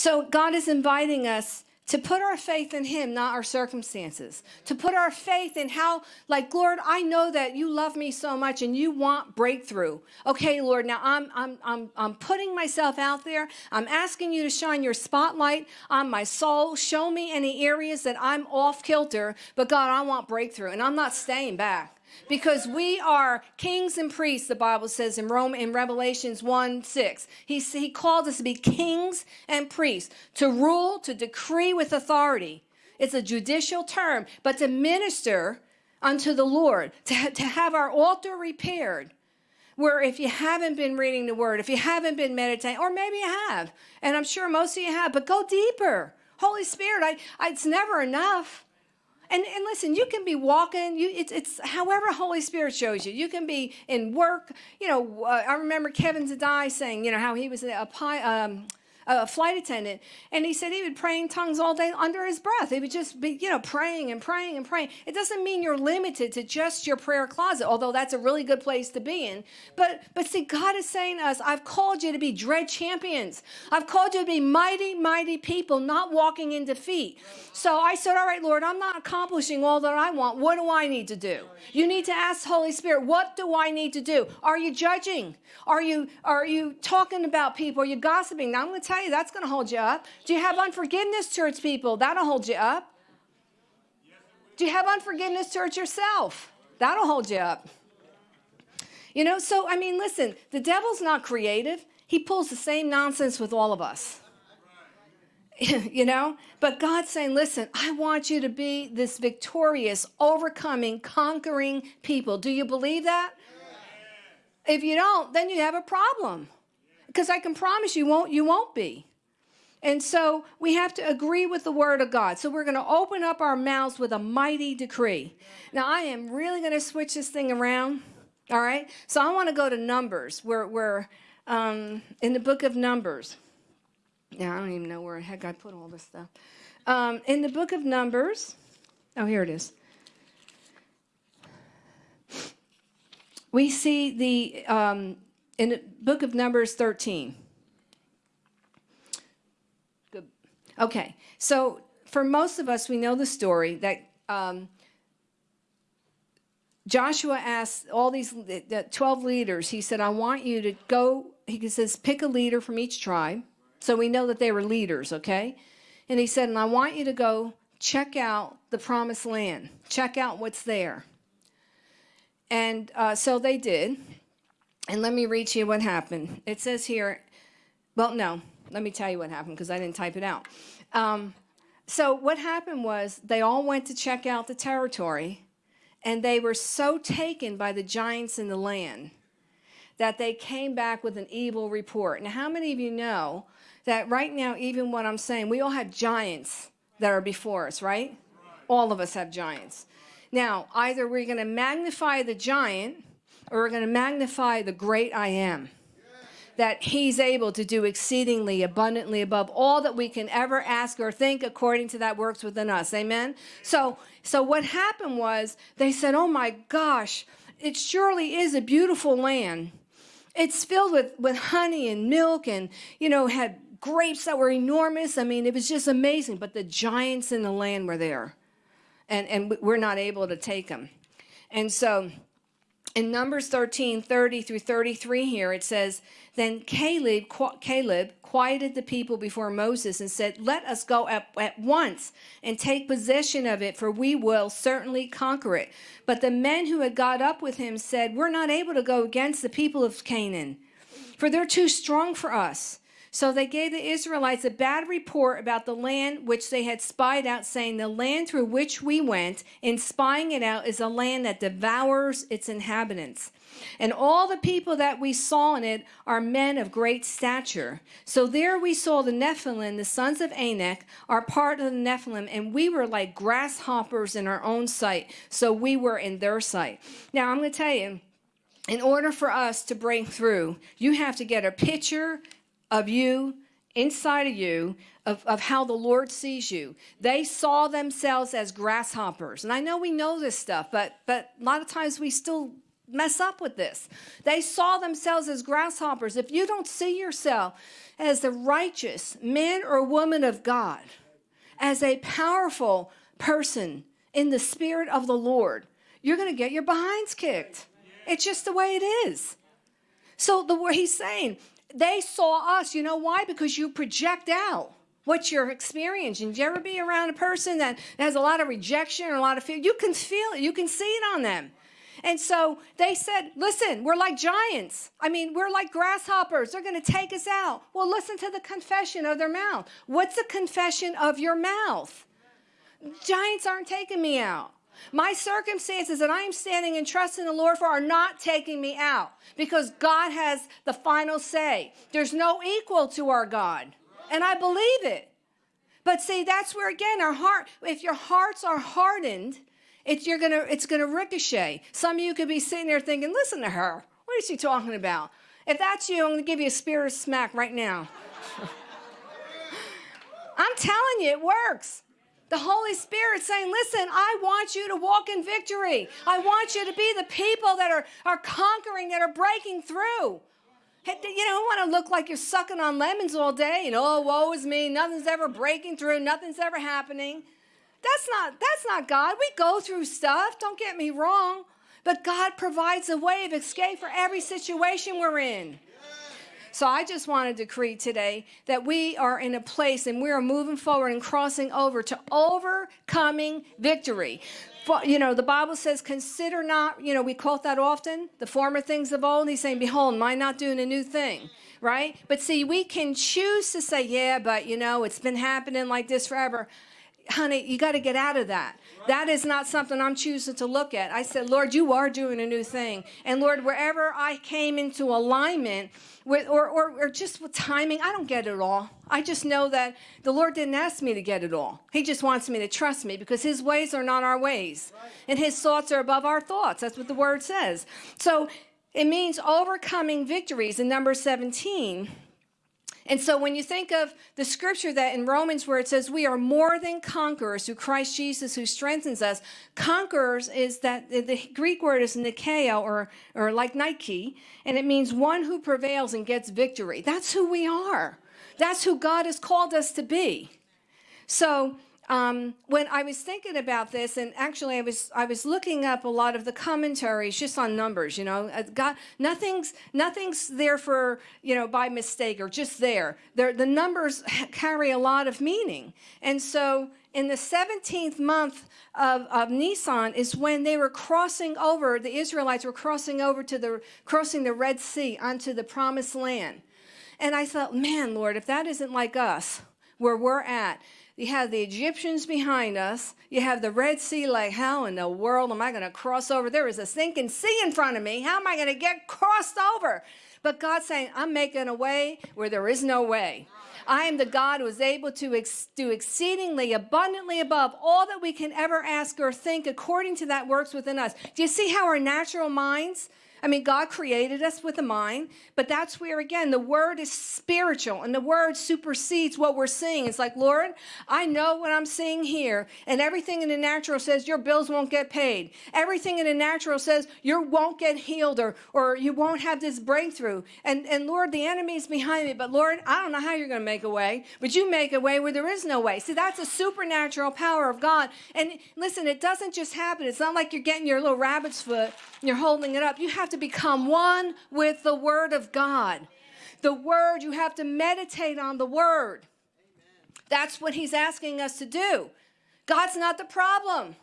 So God is inviting us to put our faith in him not our circumstances. To put our faith in how like lord i know that you love me so much and you want breakthrough. Okay lord now i'm i'm i'm, I'm putting myself out there. I'm asking you to shine your spotlight on my soul. Show me any areas that i'm off kilter but god i want breakthrough and i'm not staying back because we are kings and priests, the Bible says in Rome in Revelations 1 6. He, he called us to be kings and priests, to rule, to decree with authority. It's a judicial term, but to minister unto the Lord, to, to have our altar repaired. Where if you haven't been reading the word, if you haven't been meditating, or maybe you have, and I'm sure most of you have, but go deeper. Holy Spirit, I, I it's never enough. And, and listen, you can be walking, you, it's, it's however Holy Spirit shows you. You can be in work. You know, uh, I remember Kevin Zadai saying, you know, how he was a, a um, a flight attendant, and he said he would pray in tongues all day under his breath. He would just be, you know, praying and praying and praying. It doesn't mean you're limited to just your prayer closet, although that's a really good place to be in. But but see, God is saying to us, I've called you to be dread champions. I've called you to be mighty, mighty people, not walking in defeat. So I said, All right, Lord, I'm not accomplishing all that I want. What do I need to do? You need to ask Holy Spirit, what do I need to do? Are you judging? Are you are you talking about people? Are you gossiping? Now I'm going to tell that's going to hold you up. Do you have unforgiveness towards people? That'll hold you up. Do you have unforgiveness towards yourself? That'll hold you up. You know, so I mean, listen, the devil's not creative. He pulls the same nonsense with all of us. you know, but God's saying, listen, I want you to be this victorious, overcoming, conquering people. Do you believe that? If you don't, then you have a problem. Because I can promise you won't you won't be. And so we have to agree with the word of God. So we're going to open up our mouths with a mighty decree. Now I am really going to switch this thing around. All right. So I want to go to Numbers. We're, we're um, in the book of Numbers. Now I don't even know where the heck I put all this stuff. Um, in the book of Numbers. Oh, here it is. We see the um, in the book of Numbers 13. Good. Okay, so for most of us, we know the story that um, Joshua asked all these the 12 leaders, he said, I want you to go, he says, pick a leader from each tribe. So we know that they were leaders, okay? And he said, and I want you to go check out the promised land, check out what's there. And uh, so they did. And let me read to you what happened. It says here, well, no, let me tell you what happened because I didn't type it out. Um, so what happened was they all went to check out the territory and they were so taken by the giants in the land that they came back with an evil report. Now, how many of you know that right now, even what I'm saying, we all have giants that are before us, right? All of us have giants. Now, either we're going to magnify the giant or we're going to magnify the great I am. That he's able to do exceedingly abundantly above all that we can ever ask or think according to that works within us. Amen. So, so what happened was they said, Oh my gosh, it surely is a beautiful land. It's filled with, with honey and milk and, you know, had grapes that were enormous. I mean, it was just amazing. But the giants in the land were there and, and we're not able to take them. And so in Numbers 13, 30 through 33 here, it says, Then Caleb, Caleb quieted the people before Moses and said, Let us go at, at once and take possession of it, for we will certainly conquer it. But the men who had got up with him said, We're not able to go against the people of Canaan, for they're too strong for us. So they gave the Israelites a bad report about the land which they had spied out, saying, The land through which we went in spying it out is a land that devours its inhabitants. And all the people that we saw in it are men of great stature. So there we saw the Nephilim, the sons of Anak, are part of the Nephilim, and we were like grasshoppers in our own sight. So we were in their sight. Now I'm going to tell you, in order for us to break through, you have to get a picture of you, inside of you, of, of how the Lord sees you. They saw themselves as grasshoppers. And I know we know this stuff, but, but a lot of times we still mess up with this. They saw themselves as grasshoppers. If you don't see yourself as the righteous man or woman of God, as a powerful person in the spirit of the Lord, you're going to get your behinds kicked. It's just the way it is. So the he's saying, they saw us. You know why? Because you project out what you're experiencing. Did you ever be around a person that has a lot of rejection or a lot of fear? You can feel it. You can see it on them. And so they said, listen, we're like giants. I mean, we're like grasshoppers. They're going to take us out. Well, listen to the confession of their mouth. What's the confession of your mouth? Giants aren't taking me out. My circumstances that I am standing and trusting the Lord for are not taking me out because God has the final say. There's no equal to our God. And I believe it. But see, that's where again our heart, if your hearts are hardened, it's you're gonna it's gonna ricochet. Some of you could be sitting there thinking, listen to her. What is she talking about? If that's you, I'm gonna give you a spirit smack right now. I'm telling you, it works. The Holy Spirit saying, Listen, I want you to walk in victory. I want you to be the people that are, are conquering, that are breaking through. You don't want to look like you're sucking on lemons all day and oh, woe is me. Nothing's ever breaking through. Nothing's ever happening. That's not that's not God. We go through stuff. Don't get me wrong, but God provides a way of escape for every situation we're in. So I just want to decree today that we are in a place and we are moving forward and crossing over to overcoming victory. You know, the Bible says, consider not, you know, we quote that often, the former things of old. He's saying, behold, am I not doing a new thing? Right? But see, we can choose to say, yeah, but, you know, it's been happening like this forever honey, you got to get out of that. That is not something I'm choosing to look at. I said, Lord, you are doing a new thing. And Lord, wherever I came into alignment with, or, or, or just with timing, I don't get it all. I just know that the Lord didn't ask me to get it all. He just wants me to trust me because his ways are not our ways. And his thoughts are above our thoughts. That's what the word says. So it means overcoming victories in number 17 and so when you think of the scripture that in Romans where it says we are more than conquerors through Christ Jesus who strengthens us, conquerors is that the Greek word is nikeo or, or like Nike, and it means one who prevails and gets victory. That's who we are. That's who God has called us to be. So um, when I was thinking about this, and actually I was I was looking up a lot of the commentaries just on numbers. You know, uh, God, nothing's nothing's there for you know by mistake or just there. They're, the numbers carry a lot of meaning, and so in the 17th month of, of Nisan is when they were crossing over. The Israelites were crossing over to the crossing the Red Sea onto the Promised Land, and I thought, man, Lord, if that isn't like us, where we're at you have the Egyptians behind us. You have the Red Sea, like, how in the world am I going to cross over? There is a sinking sea in front of me. How am I going to get crossed over? But God's saying, I'm making a way where there is no way. I am the God who is able to ex- do exceedingly abundantly above all that we can ever ask or think according to that works within us. Do you see how our natural minds I mean, God created us with a mind, but that's where, again, the word is spiritual and the word supersedes what we're seeing. It's like, Lord, I know what I'm seeing here, and everything in the natural says your bills won't get paid. Everything in the natural says you won't get healed or, or you won't have this breakthrough. And, and Lord, the enemy's behind me, but Lord, I don't know how you're going to make a way, but you make a way where there is no way. See, that's a supernatural power of God. And listen, it doesn't just happen. It's not like you're getting your little rabbit's foot, and you're holding it up. You have to become one with the Word of God. The Word, you have to meditate on the Word. That's what He's asking us to do. God's not the problem.